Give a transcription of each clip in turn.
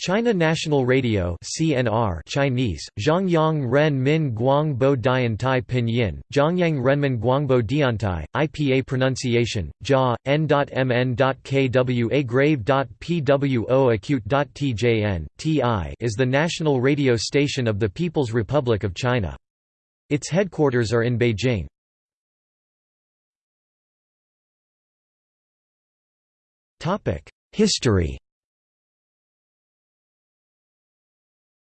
China National Radio CNR Chinese, Zhongyang Ren Min Guang Bo Dian Tai Pinyin, Zhongyang Renmin Guangbo Diantai, IPA pronunciation, JA, N.MN.KWA grave.PWO acute.TJN, TI is the national radio station of the People's Republic of China. Its headquarters are in Beijing. History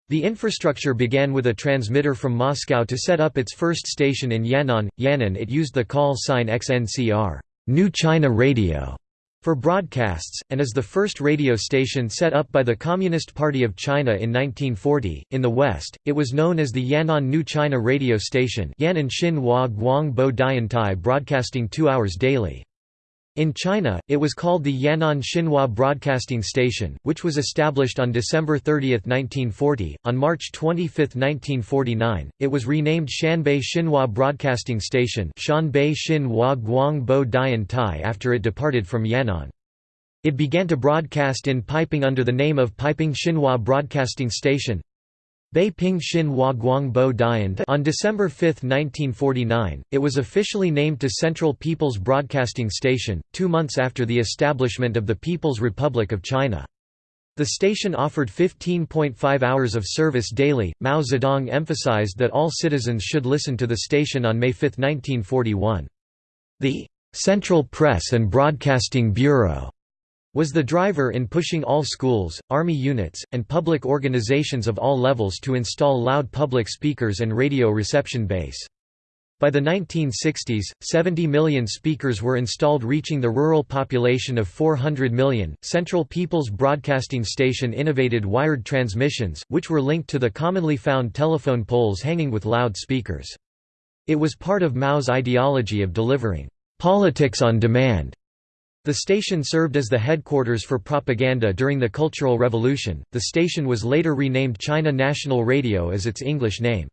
The infrastructure began with a transmitter from Moscow to set up its first station in Yan'an. Yan'an it used the call sign XNCR New China Radio for broadcasts, and is the first radio station set up by the Communist Party of China in 1940. In the West, it was known as the Yan'an New China Radio Station Yan'an Xinhua Guang Bo Diantai broadcasting two hours daily. In China, it was called the Yan'an Xinhua Broadcasting Station, which was established on December 30, 1940. On March 25, 1949, it was renamed Shanbei Xinhua Broadcasting Station Shanbei Xinhua Guangbo Dian Tai after it departed from Yan'an. It began to broadcast in Beiping under the name of Beiping Xinhua Broadcasting Station. Beiping Xinhua Guangbo Dian On December 5, 1949, it was officially named to Central People's Broadcasting Station, two months after the establishment of the People's Republic of China. The station offered 15.5 hours of service daily. Mao Zedong emphasized that all citizens should listen to the station on May 5, 1941. The Central Press and Broadcasting Bureau was the driver in pushing all schools, army units, and public organizations of all levels to install loud public speakers and radio reception base. By the 1960s, 70 million speakers were installed, reaching the rural population of 400 million. Central People's Broadcasting Station innovated wired transmissions, which were linked to the commonly found telephone poles hanging with loud speakers. It was part of Mao's ideology of delivering politics on demand the station served as the headquarters for propaganda during the Cultural Revolution. The station was later renamed China National Radio as its English name.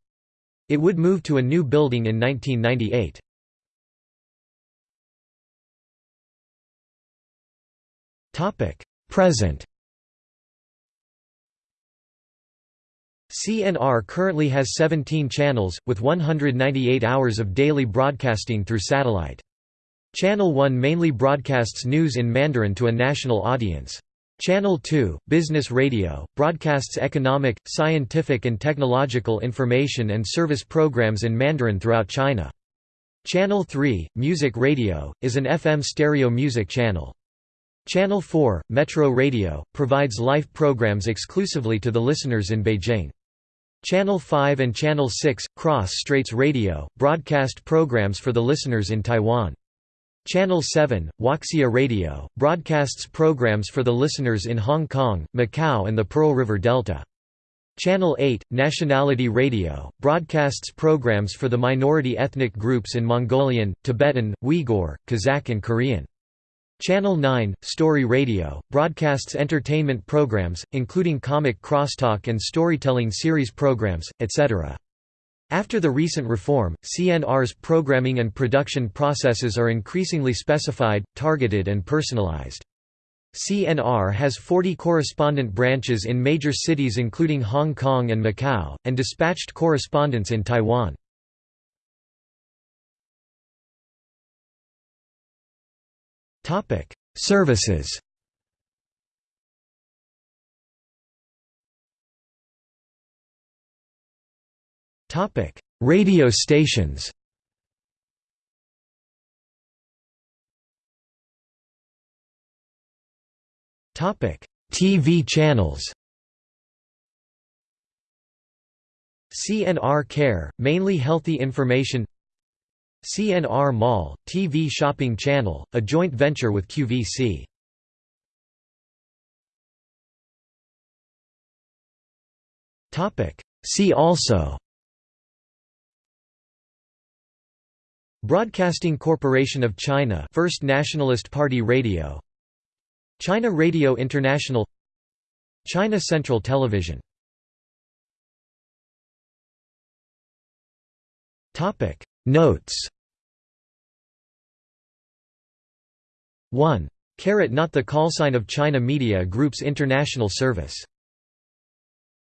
It would move to a new building in 1998. Topic: Present. CNR currently has 17 channels, with 198 hours of daily broadcasting through satellite. Channel 1 mainly broadcasts news in Mandarin to a national audience. Channel 2, Business Radio, broadcasts economic, scientific and technological information and service programs in Mandarin throughout China. Channel 3, Music Radio, is an FM stereo music channel. Channel 4, Metro Radio, provides live programs exclusively to the listeners in Beijing. Channel 5 and Channel 6, Cross Straits Radio, broadcast programs for the listeners in Taiwan. Channel 7, Huaxia Radio, broadcasts programs for the listeners in Hong Kong, Macau and the Pearl River Delta. Channel 8, Nationality Radio, broadcasts programs for the minority ethnic groups in Mongolian, Tibetan, Uyghur, Kazakh and Korean. Channel 9, Story Radio, broadcasts entertainment programs, including comic crosstalk and storytelling series programs, etc. After the recent reform, CNR's programming and production processes are increasingly specified, targeted and personalized. CNR has 40 correspondent branches in major cities including Hong Kong and Macau, and dispatched correspondents in Taiwan. Services Topic: Radio stations. Topic: TV channels. CNR Care, mainly healthy information. CNR Mall, TV shopping channel, a joint venture with QVC. Topic: See also Broadcasting Corporation of China First Nationalist Party Radio. China Radio International. China Central Television. Topic. Notes. 1. Carat not the callsign of China Media Group's international service